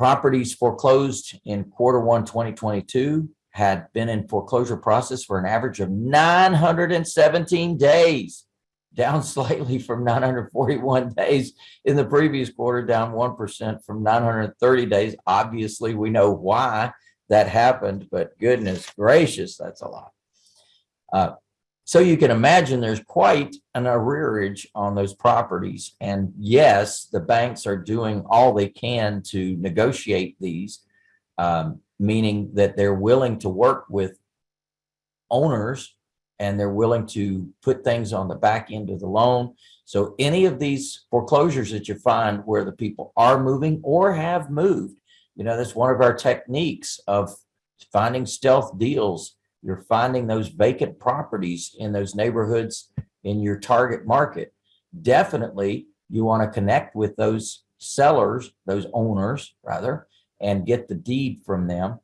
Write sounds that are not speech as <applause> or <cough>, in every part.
properties foreclosed in quarter one 2022 had been in foreclosure process for an average of 917 days, <laughs> down slightly from 941 days in the previous quarter, down 1% from 930 days. Obviously, we know why that happened, but goodness gracious, that's a lot. Uh, so you can imagine there's quite an arrearage on those properties. And yes, the banks are doing all they can to negotiate these, um, meaning that they're willing to work with owners and they're willing to put things on the back end of the loan. So any of these foreclosures that you find where the people are moving or have moved, you know, that's one of our techniques of finding stealth deals you're finding those vacant properties in those neighborhoods in your target market. Definitely, you want to connect with those sellers, those owners rather, and get the deed from them.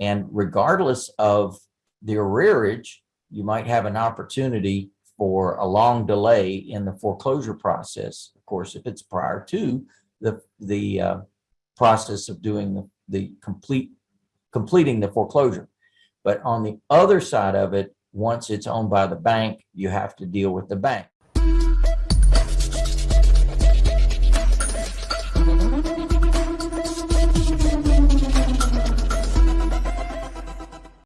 And regardless of the arrearage, you might have an opportunity for a long delay in the foreclosure process. Of course, if it's prior to the, the uh, process of doing the, the complete, completing the foreclosure. But on the other side of it, once it's owned by the bank, you have to deal with the bank.